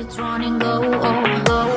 it's running low, low, low.